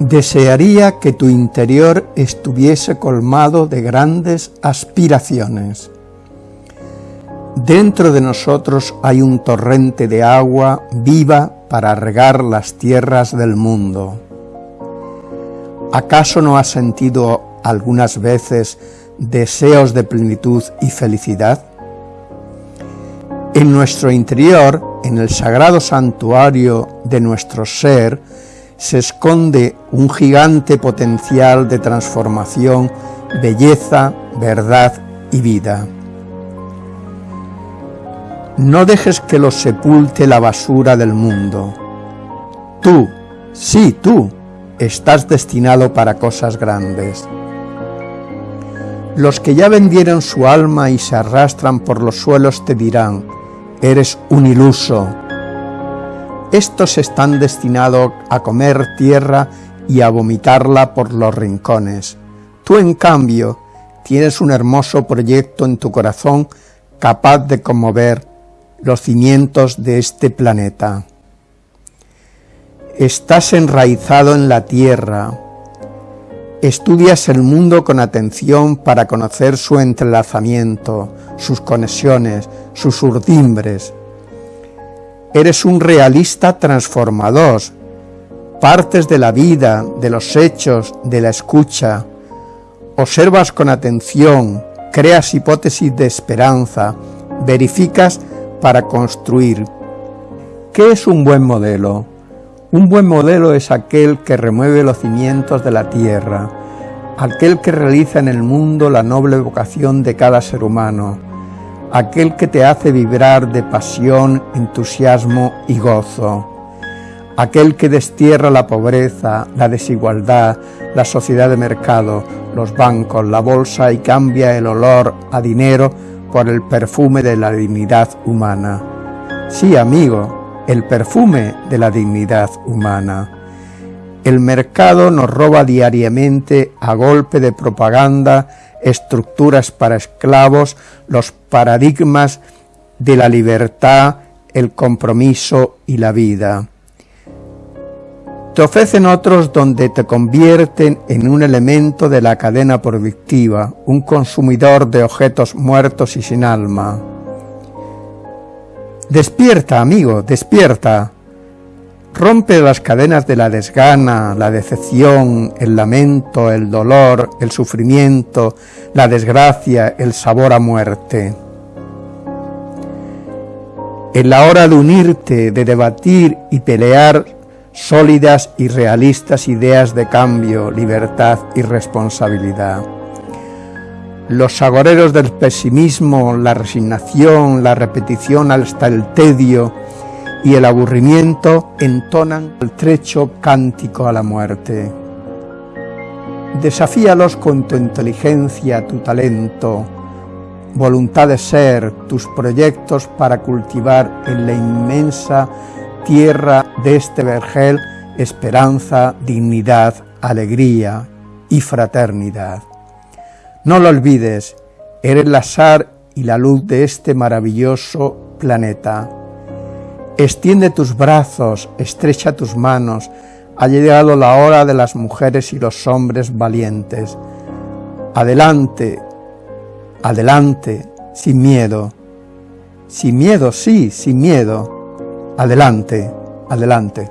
Desearía que tu interior estuviese colmado de grandes aspiraciones. Dentro de nosotros hay un torrente de agua viva para regar las tierras del mundo. ¿Acaso no has sentido algunas veces deseos de plenitud y felicidad? En nuestro interior, en el sagrado santuario de nuestro ser, se esconde un gigante potencial de transformación, belleza, verdad y vida. No dejes que lo sepulte la basura del mundo. Tú, sí tú, estás destinado para cosas grandes. Los que ya vendieron su alma y se arrastran por los suelos te dirán, eres un iluso, estos están destinados a comer tierra y a vomitarla por los rincones. Tú, en cambio, tienes un hermoso proyecto en tu corazón capaz de conmover los cimientos de este planeta. Estás enraizado en la tierra. Estudias el mundo con atención para conocer su entrelazamiento, sus conexiones, sus urdimbres, Eres un realista transformador, partes de la vida, de los hechos, de la escucha. Observas con atención, creas hipótesis de esperanza, verificas para construir. ¿Qué es un buen modelo? Un buen modelo es aquel que remueve los cimientos de la tierra, aquel que realiza en el mundo la noble vocación de cada ser humano, aquel que te hace vibrar de pasión, entusiasmo y gozo, aquel que destierra la pobreza, la desigualdad, la sociedad de mercado, los bancos, la bolsa y cambia el olor a dinero por el perfume de la dignidad humana. Sí, amigo, el perfume de la dignidad humana. El mercado nos roba diariamente a golpe de propaganda estructuras para esclavos, los paradigmas de la libertad, el compromiso y la vida. Te ofrecen otros donde te convierten en un elemento de la cadena productiva, un consumidor de objetos muertos y sin alma. Despierta, amigo, despierta. Rompe las cadenas de la desgana, la decepción, el lamento, el dolor, el sufrimiento, la desgracia, el sabor a muerte. En la hora de unirte, de debatir y pelear sólidas y realistas ideas de cambio, libertad y responsabilidad. Los agoreros del pesimismo, la resignación, la repetición hasta el tedio, y el aburrimiento entonan el trecho cántico a la muerte. Desafíalos con tu inteligencia, tu talento, voluntad de ser, tus proyectos para cultivar en la inmensa tierra de este vergel esperanza, dignidad, alegría y fraternidad. No lo olvides, eres la sar y la luz de este maravilloso planeta Extiende tus brazos, estrecha tus manos, ha llegado la hora de las mujeres y los hombres valientes. Adelante, adelante, sin miedo. Sin miedo, sí, sin miedo. Adelante, adelante.